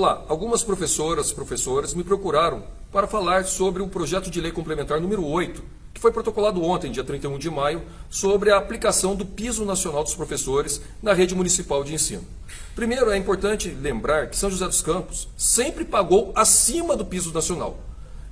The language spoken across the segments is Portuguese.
Olá, algumas professoras e professores me procuraram para falar sobre o projeto de lei complementar número 8, que foi protocolado ontem, dia 31 de maio, sobre a aplicação do piso nacional dos professores na rede municipal de ensino. Primeiro, é importante lembrar que São José dos Campos sempre pagou acima do piso nacional.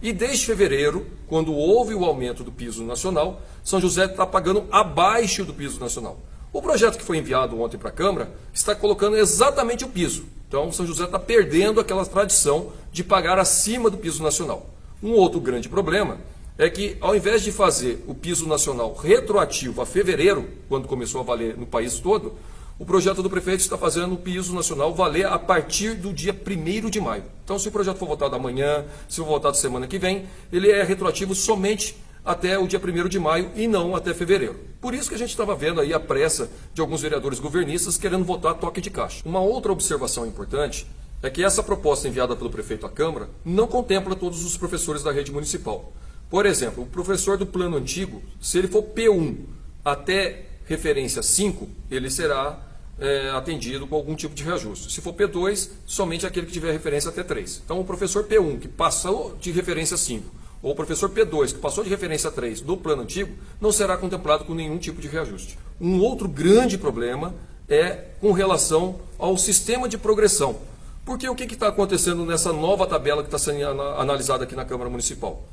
E desde fevereiro, quando houve o aumento do piso nacional, São José está pagando abaixo do piso nacional. O projeto que foi enviado ontem para a Câmara está colocando exatamente o piso. Então, São José está perdendo aquela tradição de pagar acima do piso nacional. Um outro grande problema é que, ao invés de fazer o piso nacional retroativo a fevereiro, quando começou a valer no país todo, o projeto do prefeito está fazendo o piso nacional valer a partir do dia 1 de maio. Então, se o projeto for votado amanhã, se for votado semana que vem, ele é retroativo somente até o dia 1 de maio e não até fevereiro. Por isso que a gente estava vendo aí a pressa de alguns vereadores governistas querendo votar toque de caixa. Uma outra observação importante é que essa proposta enviada pelo prefeito à Câmara não contempla todos os professores da rede municipal. Por exemplo, o professor do plano antigo, se ele for P1 até referência 5, ele será é, atendido com algum tipo de reajuste. Se for P2, somente aquele que tiver referência até 3. Então, o professor P1, que passou de referência 5, ou o professor P2, que passou de referência 3 do plano antigo, não será contemplado com nenhum tipo de reajuste. Um outro grande problema é com relação ao sistema de progressão. Porque o que está acontecendo nessa nova tabela que está sendo analisada aqui na Câmara Municipal?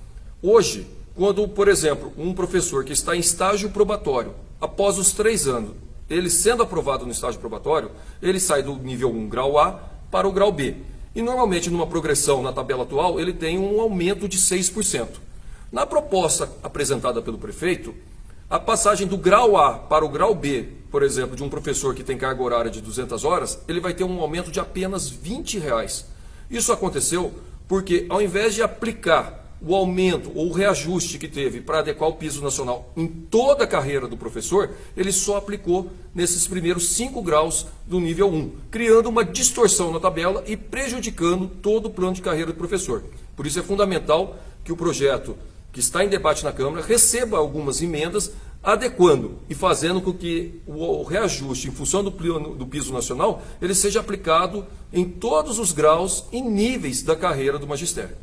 Hoje, quando, por exemplo, um professor que está em estágio probatório, após os três anos, ele sendo aprovado no estágio probatório, ele sai do nível 1 grau A para o grau B. E normalmente numa progressão na tabela atual, ele tem um aumento de 6%. Na proposta apresentada pelo prefeito, a passagem do grau A para o grau B, por exemplo, de um professor que tem carga horária de 200 horas, ele vai ter um aumento de apenas 20 reais. Isso aconteceu porque ao invés de aplicar o aumento ou o reajuste que teve para adequar o piso nacional em toda a carreira do professor, ele só aplicou nesses primeiros 5 graus do nível 1, criando uma distorção na tabela e prejudicando todo o plano de carreira do professor. Por isso é fundamental que o projeto que está em debate na Câmara receba algumas emendas adequando e fazendo com que o reajuste em função do, plano, do piso nacional ele seja aplicado em todos os graus e níveis da carreira do magistério.